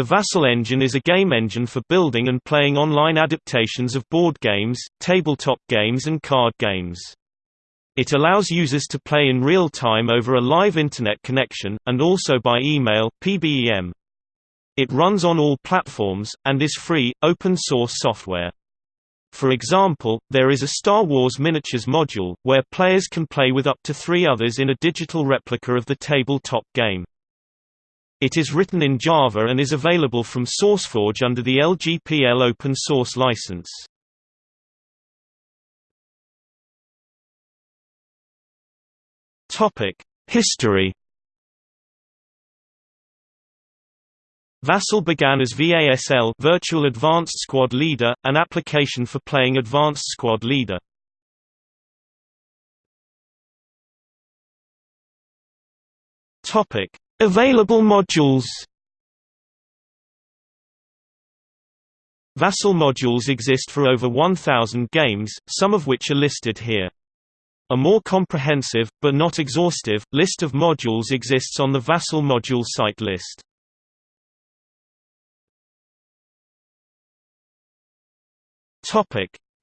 The Vassal engine is a game engine for building and playing online adaptations of board games, tabletop games and card games. It allows users to play in real time over a live Internet connection, and also by email PBEM. It runs on all platforms, and is free, open-source software. For example, there is a Star Wars Miniatures module, where players can play with up to three others in a digital replica of the tabletop game. It is written in Java and is available from SourceForge under the LGPL open source license. History. Vassal began as VASL Virtual Advanced Squad Leader, an application for playing Advanced Squad Leader. Topic: Available modules Vassal modules exist for over 1,000 games, some of which are listed here. A more comprehensive, but not exhaustive, list of modules exists on the Vassal module site list.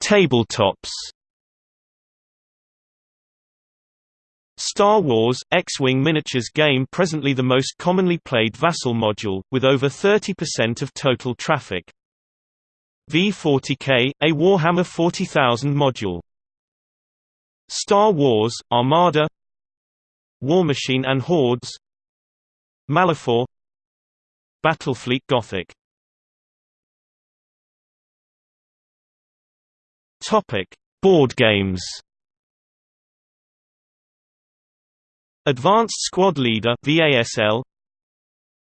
Tabletops Star Wars – X-Wing miniatures game presently the most commonly played Vassal module, with over 30% of total traffic. V40K – a Warhammer 40,000 module. Star Wars – Armada. War Machine and Hordes. Malifaux. Battlefleet Gothic. Board games Advanced Squad Leader VASL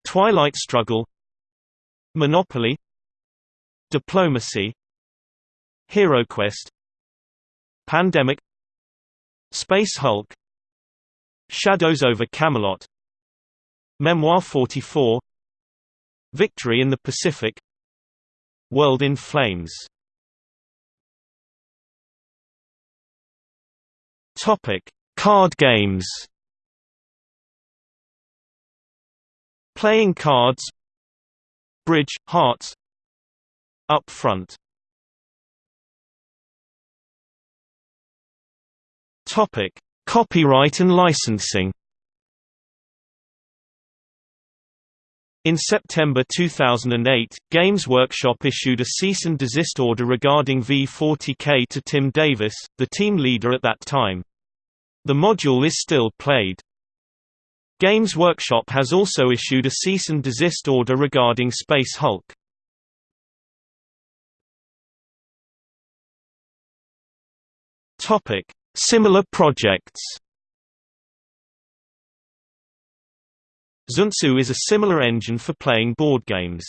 Twilight Struggle. Monopoly. Diplomacy. HeroQuest Pandemic. Space Hulk. Shadows over Camelot. Memoir 44 Victory in the Pacific. World in Flames. Topic: Card games Playing cards Bridge, hearts Up front Topic: Copyright and licensing. In September 2008, Games Workshop issued a cease and desist order regarding V40K to Tim Davis, the team leader at that time. The module is still played. Games Workshop has also issued a cease and desist order regarding Space Hulk. Topic: Similar projects. Zuntzu is a similar engine for playing board games.